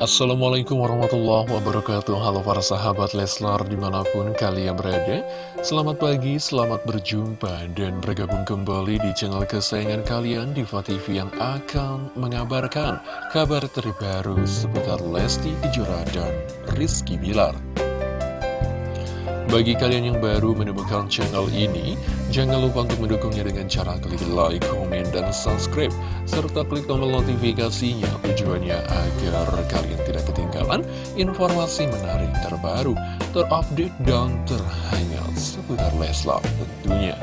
Assalamualaikum warahmatullahi wabarakatuh. Halo para sahabat Leslar di mana pun kalian berada. Selamat pagi, selamat berjumpa dan bergabung kembali di channel kesayangan kalian Diva TV yang akan mengabarkan kabar terbaru seputar Lesti Kejora dan Rizky Bilar. Bagi kalian yang baru menemukan channel ini, jangan lupa untuk mendukungnya dengan cara klik like, komen, dan subscribe, serta klik tombol notifikasinya tujuannya agar kalian tidak ketinggalan informasi menarik terbaru, terupdate, dan terhangat seputar Leslar tentunya.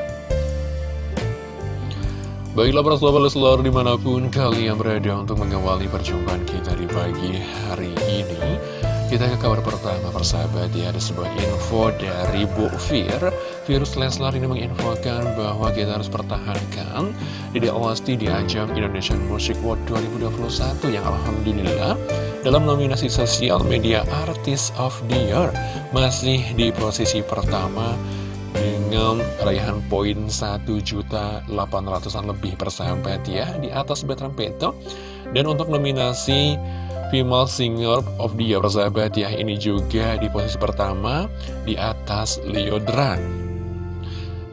Baiklah para sahabat Leslar di mana pun kalian berada untuk mengawali perjumpaan kita di pagi hari ini kita ke kabar pertama persahabat ya Ada sebuah info dari Bu Fir Virus Leslar ini menginfokan bahwa kita harus pertahankan. Dede Olasti di ajang Indonesian Music World 2021 Yang Alhamdulillah dalam nominasi Sosial Media Artist of the Year Masih di posisi pertama dengan raihan poin 1.800an lebih persahabat ya Di atas Betran Peto. Dan untuk nominasi Female Singer of the Year persahabat ya Ini juga di posisi pertama di atas Leodran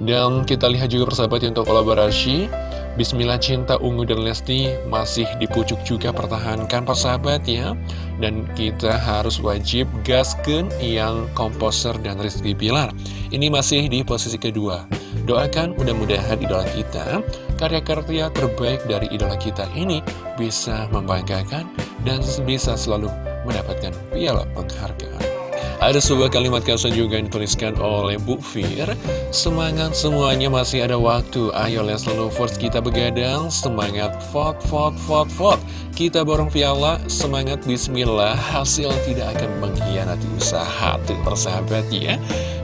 Dan kita lihat juga persahabat ya untuk kolaborasi Bismillah Cinta Ungu dan Lesti masih dipucuk juga pertahankan persahabat ya. Dan kita harus wajib gasken yang komposer dan Rizky Pilar. Ini masih di posisi kedua. Doakan mudah-mudahan idola kita Karya-karya terbaik dari idola kita ini bisa membanggakan dan bisa selalu mendapatkan piala penghargaan. Ada sebuah kalimat caption juga yang dituliskan oleh Bu Fir. Semangat semuanya masih ada waktu. Ayo Let's Lovers kita begadang. Semangat vote, vote, vote, vote Kita borong piala. Semangat bismillah. Hasil tidak akan mengkhianati usaha Tuh persahabat ya.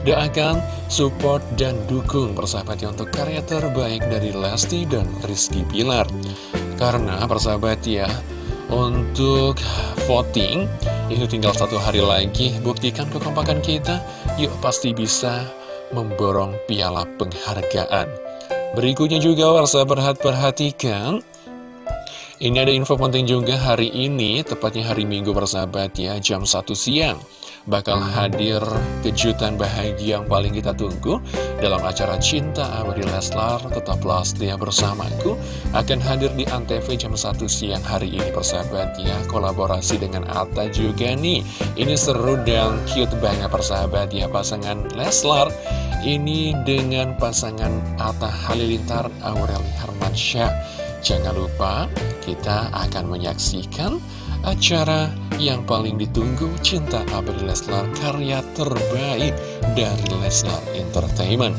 Doakan, support, dan dukung persahabat ya Untuk karya terbaik dari Lesti dan Rizky Pilar Karena persahabat ya untuk voting itu tinggal satu hari lagi Buktikan kekompakan kita. Yuk pasti bisa memborong piala penghargaan. Berikutnya juga warsa perhat-perhatikan Ini ada info penting juga hari ini Tepatnya hari Minggu bersahabat ya Jam 1 siang bakal hadir kejutan bahagia yang paling kita tunggu dalam acara Cinta Abadi Leslar. Tetaplah setia bersamaku akan hadir di Antv jam 1 siang hari ini persahabat ya. Kolaborasi dengan Atta juga nih. Ini seru dan cute banget persahabat ya pasangan Leslar. Ini dengan pasangan Atta Halilintar Aureli Hermansyah. Jangan lupa kita akan menyaksikan acara yang paling ditunggu Cinta Abadi Leslar karya terbaik dari Leslar Entertainment.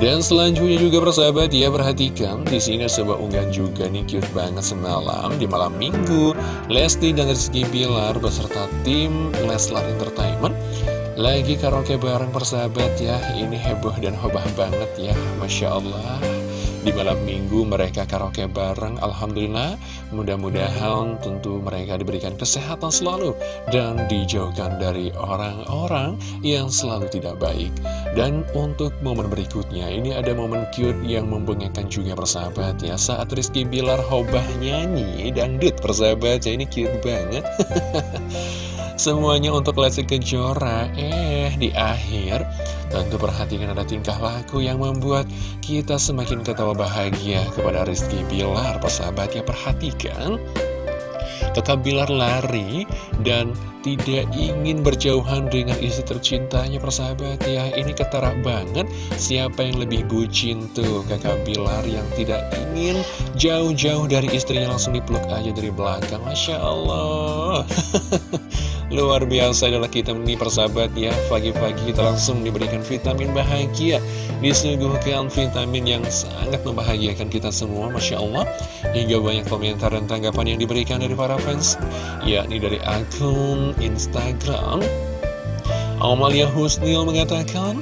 Dan selanjutnya juga persahabat ya perhatikan di sini sebuah unggahan juga nih cute banget semalam di malam minggu Lesti dan Rizky Bilar beserta tim Leslar Entertainment lagi karaoke bareng persahabat ya. Ini heboh dan hobah banget ya. Masya Allah di malam minggu mereka karaoke bareng Alhamdulillah. Mudah-mudahan tentu mereka diberikan kesehatan selalu dan dijauhkan dari orang-orang yang selalu tidak baik. Dan untuk momen berikutnya ini ada momen cute yang membanggakan juga persahabat ya saat Rizky Bilar hobah nyanyi dan dangdut persahabat ya ini cute banget. Semuanya untuk Lesti Kejora Eh, di akhir Tentu perhatikan ada tingkah laku yang membuat kita semakin ketawa bahagia kepada Rizky Bilar Persahabat ya perhatikan. Kakak Bilar lari dan tidak ingin berjauhan dengan istri tercintanya persahabat ya. Ini ketara banget. Siapa yang lebih bucin tuh kakak Bilar yang tidak ingin jauh-jauh dari istrinya langsung dipeluk aja dari belakang? Masya Allah Luar biasa adalah kita ini persahabat ya. Pagi-pagi kita langsung diberikan vitamin bahagia. Disuguhkan vitamin yang sangat membahagiakan kita semua Masya Allah. Hingga banyak komentar dan tanggapan yang diberikan dari para fans Yakni dari akun Instagram. Amalia Husnil mengatakan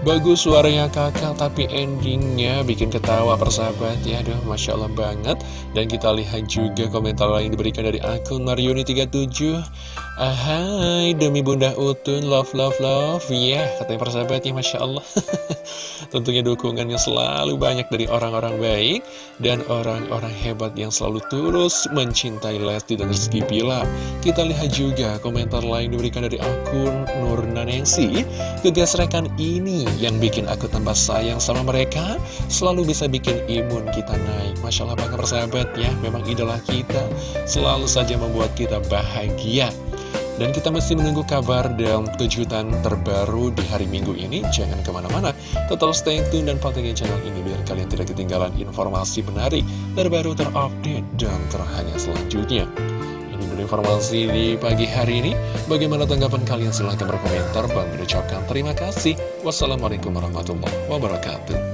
Bagus suaranya kakak tapi endingnya bikin ketawa persahabat ya. Aduh Masya Allah banget. Dan kita lihat juga komentar lain diberikan dari akun Marioni37 Ahai demi bunda Utun Love love love. Ya yeah, katanya persahabatnya Masya Allah Tentunya dukungannya selalu banyak dari orang-orang baik Dan orang-orang hebat yang selalu terus mencintai Lesti dan Rizky Bila Kita lihat juga komentar lain diberikan dari akun Nur Nanengsi Kegesrekan ini yang bikin aku tambah sayang sama mereka Selalu bisa bikin imun kita naik Masya Allah banget persahabat ya Memang idola kita Selalu saja membuat kita bahagia dan kita masih menunggu kabar dan kejutan terbaru di hari Minggu ini. Jangan ke mana-mana, tetap stay tune dan pantengin channel ini biar kalian tidak ketinggalan informasi menarik, terbaru, terupdate, dan terhangat selanjutnya. Informasi di pagi hari ini. Bagaimana tanggapan kalian? Silahkan berkomentar. Bang ucapkan terima kasih. Wassalamualaikum warahmatullahi wabarakatuh.